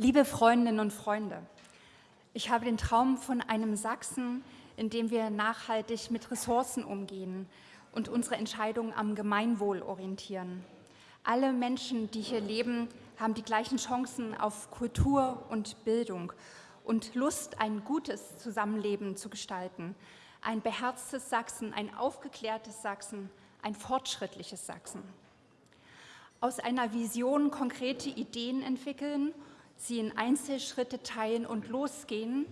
Liebe Freundinnen und Freunde, ich habe den Traum von einem Sachsen, in dem wir nachhaltig mit Ressourcen umgehen und unsere Entscheidungen am Gemeinwohl orientieren. Alle Menschen, die hier leben, haben die gleichen Chancen auf Kultur und Bildung und Lust, ein gutes Zusammenleben zu gestalten. Ein beherztes Sachsen, ein aufgeklärtes Sachsen, ein fortschrittliches Sachsen. Aus einer Vision konkrete Ideen entwickeln sie in Einzelschritte teilen und losgehen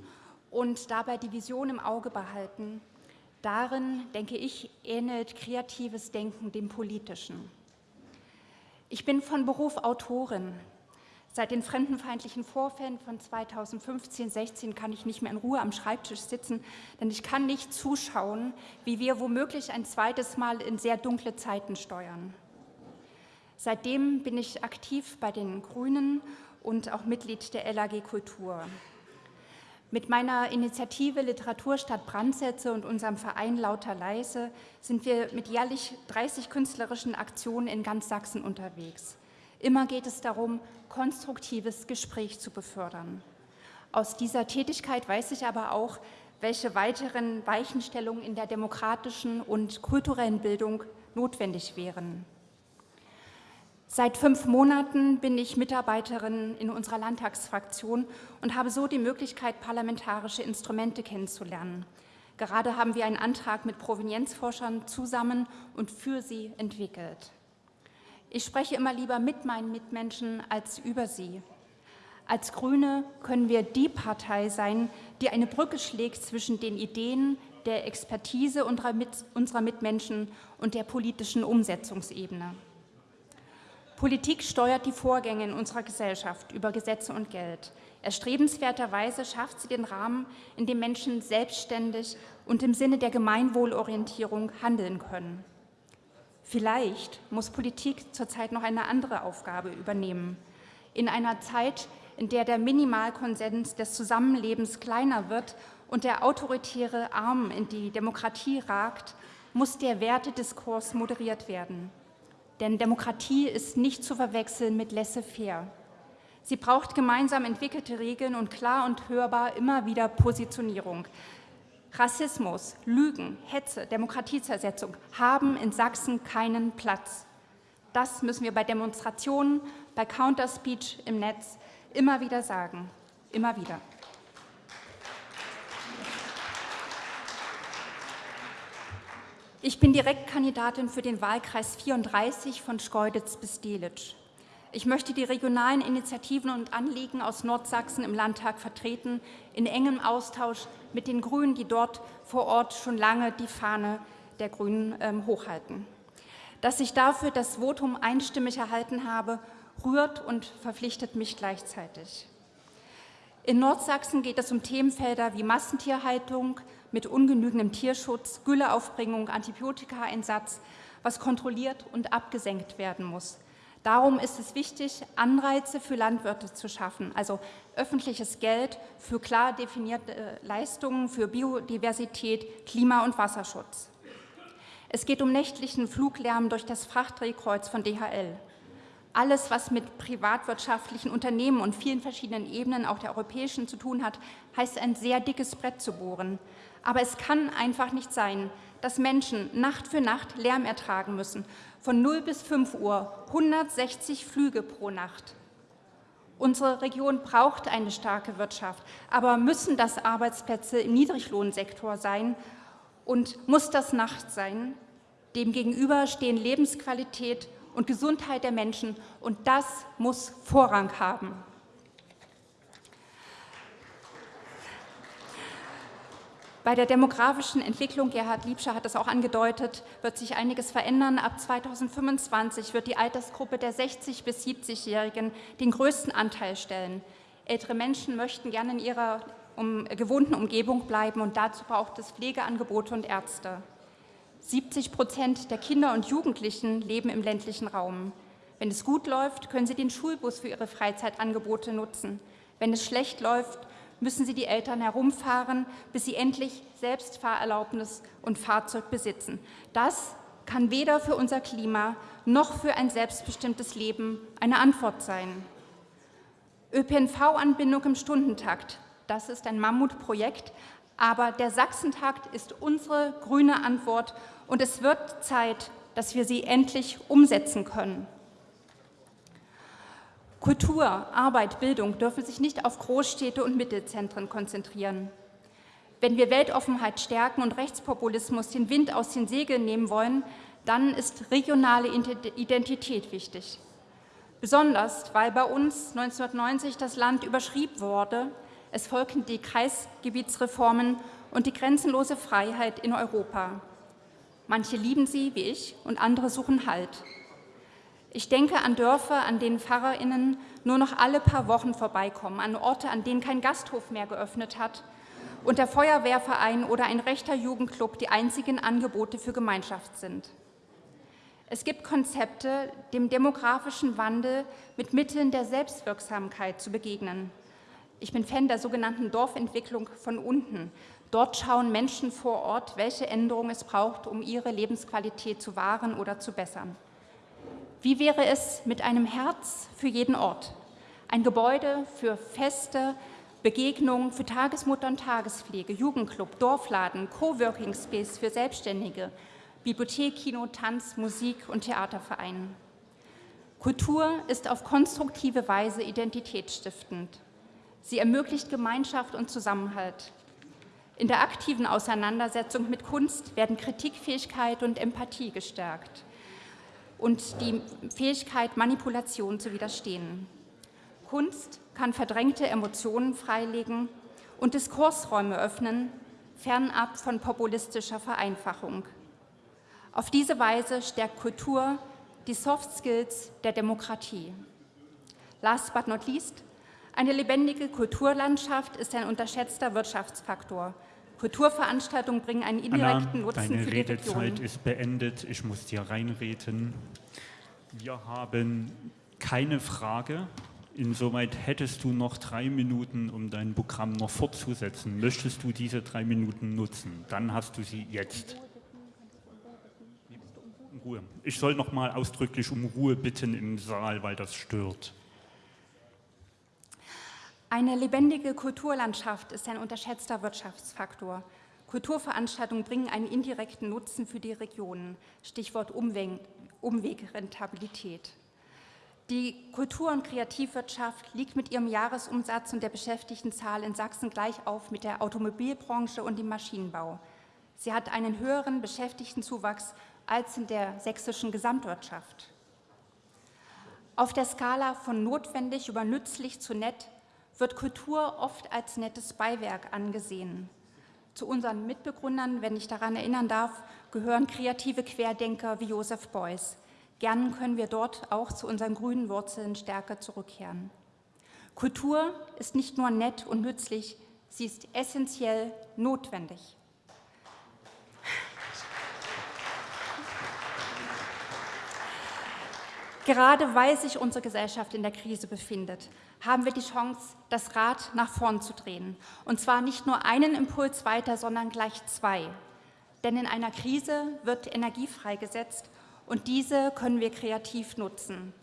und dabei die Vision im Auge behalten. Darin, denke ich, ähnelt kreatives Denken dem politischen. Ich bin von Beruf Autorin. Seit den fremdenfeindlichen Vorfällen von 2015-16 kann ich nicht mehr in Ruhe am Schreibtisch sitzen, denn ich kann nicht zuschauen, wie wir womöglich ein zweites Mal in sehr dunkle Zeiten steuern. Seitdem bin ich aktiv bei den Grünen und auch Mitglied der LAG Kultur. Mit meiner Initiative Literatur statt Brandsätze und unserem Verein Lauter Leise sind wir mit jährlich 30 künstlerischen Aktionen in ganz Sachsen unterwegs. Immer geht es darum, konstruktives Gespräch zu befördern. Aus dieser Tätigkeit weiß ich aber auch, welche weiteren Weichenstellungen in der demokratischen und kulturellen Bildung notwendig wären. Seit fünf Monaten bin ich Mitarbeiterin in unserer Landtagsfraktion und habe so die Möglichkeit, parlamentarische Instrumente kennenzulernen. Gerade haben wir einen Antrag mit Provenienzforschern zusammen und für sie entwickelt. Ich spreche immer lieber mit meinen Mitmenschen als über sie. Als Grüne können wir die Partei sein, die eine Brücke schlägt zwischen den Ideen, der Expertise unserer Mitmenschen und der politischen Umsetzungsebene. Politik steuert die Vorgänge in unserer Gesellschaft über Gesetze und Geld. Erstrebenswerterweise schafft sie den Rahmen, in dem Menschen selbstständig und im Sinne der Gemeinwohlorientierung handeln können. Vielleicht muss Politik zurzeit noch eine andere Aufgabe übernehmen. In einer Zeit, in der der Minimalkonsens des Zusammenlebens kleiner wird und der autoritäre Arm in die Demokratie ragt, muss der Wertediskurs moderiert werden. Denn Demokratie ist nicht zu verwechseln mit laissez-faire. Sie braucht gemeinsam entwickelte Regeln und klar und hörbar immer wieder Positionierung. Rassismus, Lügen, Hetze, Demokratiezersetzung haben in Sachsen keinen Platz. Das müssen wir bei Demonstrationen, bei Counterspeech im Netz immer wieder sagen. Immer wieder. Ich bin Direktkandidatin für den Wahlkreis 34 von Schkeuditz bis Delitzsch. Ich möchte die regionalen Initiativen und Anliegen aus Nordsachsen im Landtag vertreten, in engem Austausch mit den Grünen, die dort vor Ort schon lange die Fahne der Grünen ähm, hochhalten. Dass ich dafür das Votum einstimmig erhalten habe, rührt und verpflichtet mich gleichzeitig. In Nordsachsen geht es um Themenfelder wie Massentierhaltung, mit ungenügendem Tierschutz, Gülleaufbringung, Antibiotikaeinsatz, was kontrolliert und abgesenkt werden muss. Darum ist es wichtig, Anreize für Landwirte zu schaffen, also öffentliches Geld für klar definierte äh, Leistungen für Biodiversität, Klima- und Wasserschutz. Es geht um nächtlichen Fluglärm durch das Frachtdrehkreuz von DHL. Alles, was mit privatwirtschaftlichen Unternehmen und vielen verschiedenen Ebenen, auch der europäischen, zu tun hat, heißt ein sehr dickes Brett zu bohren. Aber es kann einfach nicht sein, dass Menschen Nacht für Nacht Lärm ertragen müssen. Von 0 bis 5 Uhr 160 Flüge pro Nacht. Unsere Region braucht eine starke Wirtschaft, aber müssen das Arbeitsplätze im Niedriglohnsektor sein und muss das Nacht sein? Demgegenüber stehen Lebensqualität und Gesundheit der Menschen und das muss Vorrang haben. Bei der demografischen Entwicklung, Gerhard Liebscher hat es auch angedeutet, wird sich einiges verändern. Ab 2025 wird die Altersgruppe der 60- bis 70-Jährigen den größten Anteil stellen. Ältere Menschen möchten gerne in ihrer um, gewohnten Umgebung bleiben und dazu braucht es Pflegeangebote und Ärzte. 70 Prozent der Kinder und Jugendlichen leben im ländlichen Raum. Wenn es gut läuft, können sie den Schulbus für ihre Freizeitangebote nutzen. Wenn es schlecht läuft, müssen sie die Eltern herumfahren, bis sie endlich selbst Fahrerlaubnis und Fahrzeug besitzen. Das kann weder für unser Klima noch für ein selbstbestimmtes Leben eine Antwort sein. ÖPNV-Anbindung im Stundentakt, das ist ein Mammutprojekt, aber der Sachsentakt ist unsere grüne Antwort und es wird Zeit, dass wir sie endlich umsetzen können. Kultur, Arbeit, Bildung dürfen sich nicht auf Großstädte und Mittelzentren konzentrieren. Wenn wir Weltoffenheit stärken und Rechtspopulismus den Wind aus den Segeln nehmen wollen, dann ist regionale Identität wichtig. Besonders, weil bei uns 1990 das Land überschrieben wurde, es folgten die Kreisgebietsreformen und die grenzenlose Freiheit in Europa. Manche lieben sie, wie ich, und andere suchen Halt. Ich denke an Dörfer, an denen PfarrerInnen nur noch alle paar Wochen vorbeikommen, an Orte, an denen kein Gasthof mehr geöffnet hat und der Feuerwehrverein oder ein rechter Jugendclub die einzigen Angebote für Gemeinschaft sind. Es gibt Konzepte, dem demografischen Wandel mit Mitteln der Selbstwirksamkeit zu begegnen. Ich bin Fan der sogenannten Dorfentwicklung von unten. Dort schauen Menschen vor Ort, welche Änderungen es braucht, um ihre Lebensqualität zu wahren oder zu bessern. Wie wäre es mit einem Herz für jeden Ort? Ein Gebäude für Feste, Begegnungen für Tagesmutter und Tagespflege, Jugendclub, Dorfladen, Coworking Space für Selbstständige, Bibliothek, Kino, Tanz, Musik und Theatervereinen. Kultur ist auf konstruktive Weise identitätsstiftend. Sie ermöglicht Gemeinschaft und Zusammenhalt. In der aktiven Auseinandersetzung mit Kunst werden Kritikfähigkeit und Empathie gestärkt und die Fähigkeit, Manipulation zu widerstehen. Kunst kann verdrängte Emotionen freilegen und Diskursräume öffnen, fernab von populistischer Vereinfachung. Auf diese Weise stärkt Kultur die Soft Skills der Demokratie. Last but not least, eine lebendige Kulturlandschaft ist ein unterschätzter Wirtschaftsfaktor. Kulturveranstaltungen bringen einen indirekten Anna, Nutzen deine für die Redezeit Region. ist beendet. Ich muss dir reinreden. Wir haben keine Frage. Insoweit hättest du noch drei Minuten, um dein Programm noch fortzusetzen. Möchtest du diese drei Minuten nutzen? Dann hast du sie jetzt. Ruhe. Ich soll noch mal ausdrücklich um Ruhe bitten im Saal, weil das stört. Eine lebendige Kulturlandschaft ist ein unterschätzter Wirtschaftsfaktor. Kulturveranstaltungen bringen einen indirekten Nutzen für die Regionen. Stichwort Umweg, Umwegrentabilität. Die Kultur- und Kreativwirtschaft liegt mit ihrem Jahresumsatz und der Beschäftigtenzahl in Sachsen gleich auf mit der Automobilbranche und dem Maschinenbau. Sie hat einen höheren Beschäftigtenzuwachs als in der sächsischen Gesamtwirtschaft. Auf der Skala von notwendig über nützlich zu nett wird Kultur oft als nettes Beiwerk angesehen. Zu unseren Mitbegründern, wenn ich daran erinnern darf, gehören kreative Querdenker wie Josef Beuys. Gern können wir dort auch zu unseren grünen Wurzeln stärker zurückkehren. Kultur ist nicht nur nett und nützlich, sie ist essentiell notwendig. Gerade weil sich unsere Gesellschaft in der Krise befindet, haben wir die Chance, das Rad nach vorn zu drehen. Und zwar nicht nur einen Impuls weiter, sondern gleich zwei. Denn in einer Krise wird Energie freigesetzt und diese können wir kreativ nutzen.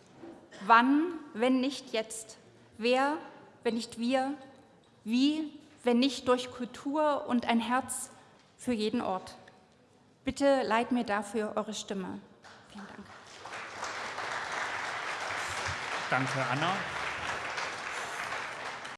Wann, wenn nicht jetzt? Wer, wenn nicht wir? Wie, wenn nicht durch Kultur und ein Herz für jeden Ort? Bitte leiht mir dafür eure Stimme. Vielen Dank. Danke, Anna.